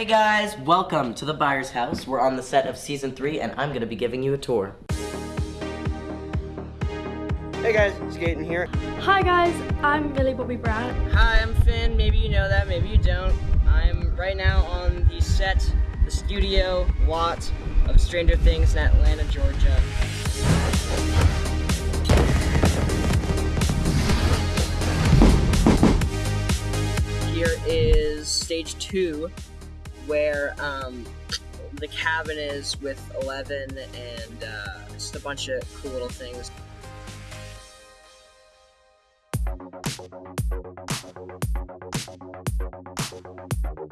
Hey guys, welcome to the Byers house. We're on the set of season three and I'm gonna be giving you a tour. Hey guys, it's Gaten here. Hi guys, I'm Millie Bobby Brown. Hi, I'm Finn. Maybe you know that, maybe you don't. I'm right now on the set, the studio lot of Stranger Things in Atlanta, Georgia. Here is stage two, where um, the cabin is with Eleven and uh, just a bunch of cool little things.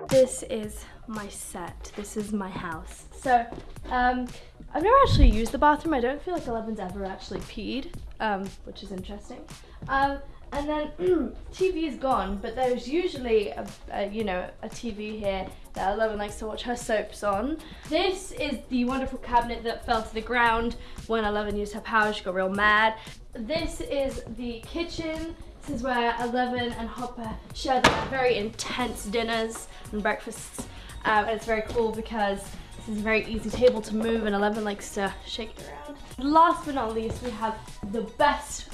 This is my set. This is my house. So, um, I've never actually used the bathroom. I don't feel like Eleven's ever actually peed, um, which is interesting. Um, and then TV is gone, but there's usually a, a, you know a TV here that Eleven likes to watch her soaps on. This is the wonderful cabinet that fell to the ground when Eleven used her power. She got real mad. This is the kitchen. This is where Eleven and Hopper share their very intense dinners and breakfasts. Um, and it's very cool because this is a very easy table to move and Eleven likes to shake it around. Last but not least, we have the best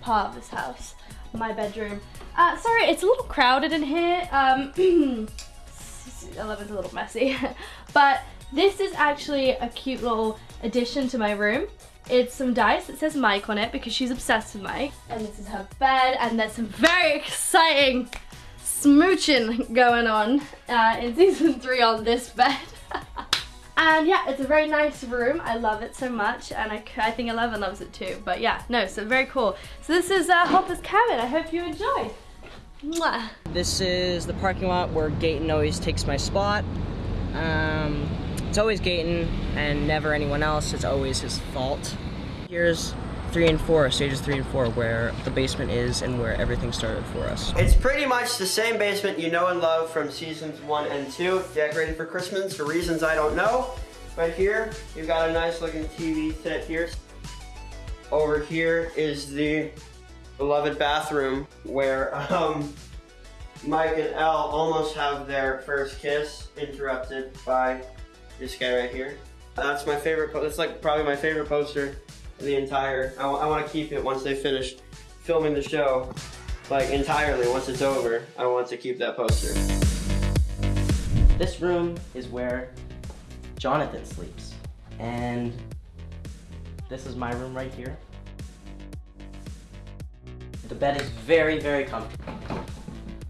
part of this house, my bedroom. Uh, sorry, it's a little crowded in here. Um, 11's a little messy, but this is actually a cute little addition to my room. It's some dice that says Mike on it because she's obsessed with Mike. And this is her bed and there's some very exciting smooching going on uh, in season three on this bed. and yeah, it's a very nice room. I love it so much and I, I think Eleven loves it too. But yeah, no, so very cool. So this is uh, Hopper's cabin. I hope you enjoy. Mwah. This is the parking lot where Gaten always takes my spot. Um, it's always Gaten and never anyone else. It's always his fault. Here's three and four, stages three and four, where the basement is and where everything started for us. It's pretty much the same basement you know and love from seasons one and two, decorated for Christmas for reasons I don't know. Right here, you've got a nice looking TV set here. Over here is the beloved bathroom where um, Mike and El almost have their first kiss interrupted by this guy right here. That's my favorite, that's like probably my favorite poster the entire, I, I want to keep it once they finish filming the show, like entirely, once it's over, I want to keep that poster. This room is where Jonathan sleeps. And this is my room right here. The bed is very, very comfortable.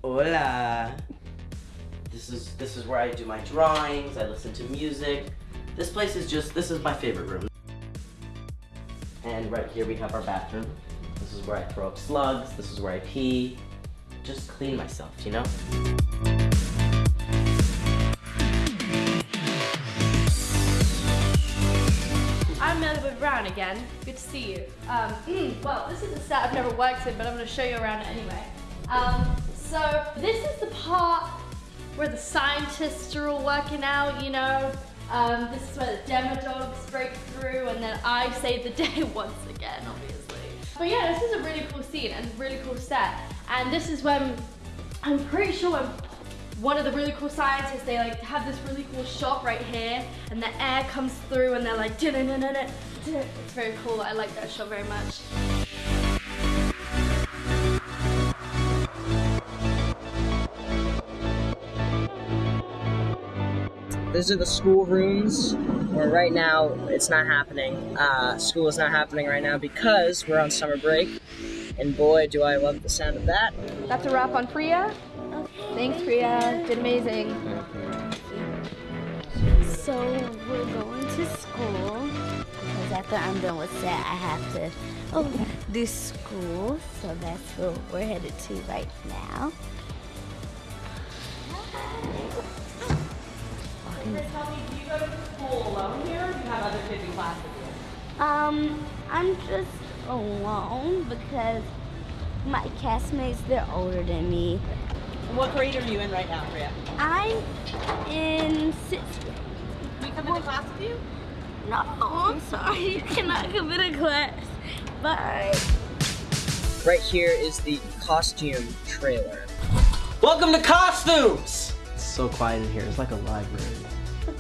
Hola. This is this is where I do my drawings, I listen to music. This place is just this is my favorite room. And right here we have our bathroom. This is where I throw up slugs, this is where I pee. Just clean myself, you know? I'm Brown again. Good to see you. Um, well, this is a set I've never worked in, but I'm going to show you around anyway. Um, so this is the part where the scientists are all working out, you know. Um, this is where the demodogs break through, and then I save the day once again, obviously. But yeah, this is a really cool scene and really cool set. And this is when I'm pretty sure one of the really cool scientists, they like have this really cool shot right here and the air comes through and they're like, it's very cool. I like that shot very much. These are the school rooms, where right now it's not happening. Uh, school is not happening right now because we're on summer break. And boy, do I love the sound of that. That's a wrap on Priah. Thanks, Priah. Did amazing. So we're going to school because after I'm done with set, I have to oh, do school. So that's where we're headed to right now. Tell me, do you go to school alone here or do you have other kids in class with you? Um, I'm just alone because my castmates they're older than me. What grade are you in right now, Priah? I'm in sixth grade. Can we come into class with you? No, I'm sorry, you cannot come into class. Bye. Right here is the costume trailer. Welcome to Costumes! So quiet in here. It's like a library.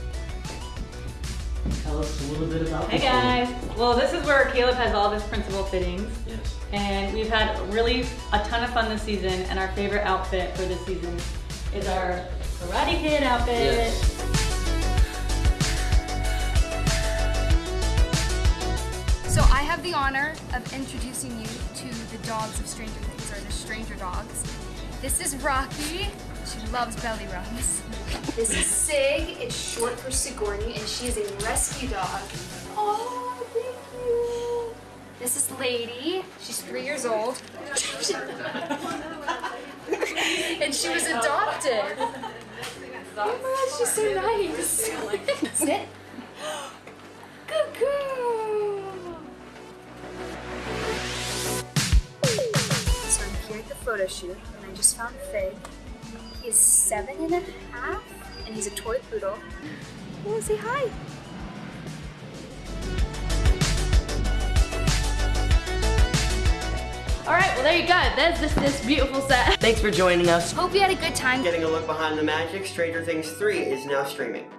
Tell us a little bit about Hey this one. guys. Well, this is where Caleb has all of his principal fittings. Yes. And we've had really a ton of fun this season. And our favorite outfit for this season is our Karate Kid outfit. Yes. So I have the honor of introducing you to the dogs of Stranger Things, or the Stranger Dogs. This is Rocky. She loves belly rubs. This is Sig. It's short for Sigourney, and she is a rescue dog. Oh, thank you. This is Lady. She's three years old. and she was adopted. Oh my gosh, she's so nice. Sit. Good girl. So I'm here at the photo shoot, and I just found Fig. He's seven and a half, and he's a toy poodle. Oh, say hi. All right, well there you go. There's this this beautiful set. Thanks for joining us. Hope you had a good time. Getting a look behind the magic, Stranger Things 3 is now streaming.